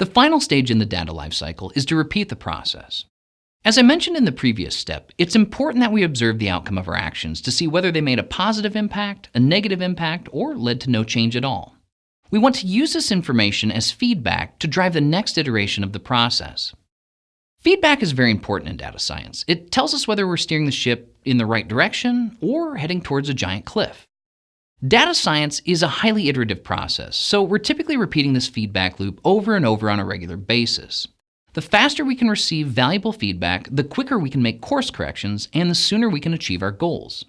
The final stage in the data lifecycle is to repeat the process. As I mentioned in the previous step, it's important that we observe the outcome of our actions to see whether they made a positive impact, a negative impact, or led to no change at all. We want to use this information as feedback to drive the next iteration of the process. Feedback is very important in data science. It tells us whether we're steering the ship in the right direction or heading towards a giant cliff. Data science is a highly iterative process, so we're typically repeating this feedback loop over and over on a regular basis. The faster we can receive valuable feedback, the quicker we can make course corrections, and the sooner we can achieve our goals.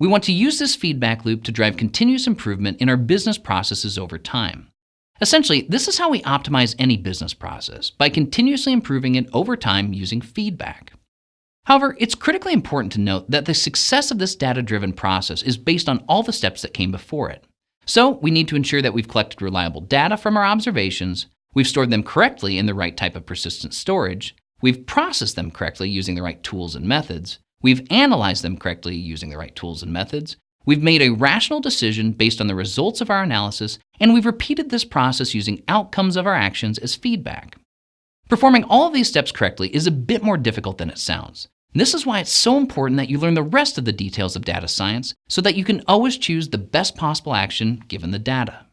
We want to use this feedback loop to drive continuous improvement in our business processes over time. Essentially, this is how we optimize any business process, by continuously improving it over time using feedback. However, it's critically important to note that the success of this data-driven process is based on all the steps that came before it. So we need to ensure that we've collected reliable data from our observations, We've stored them correctly in the right type of persistent storage. We've processed them correctly using the right tools and methods. We've analyzed them correctly using the right tools and methods. We've made a rational decision based on the results of our analysis, and we've repeated this process using outcomes of our actions as feedback. Performing all of these steps correctly is a bit more difficult than it sounds. This is why it's so important that you learn the rest of the details of data science so that you can always choose the best possible action given the data.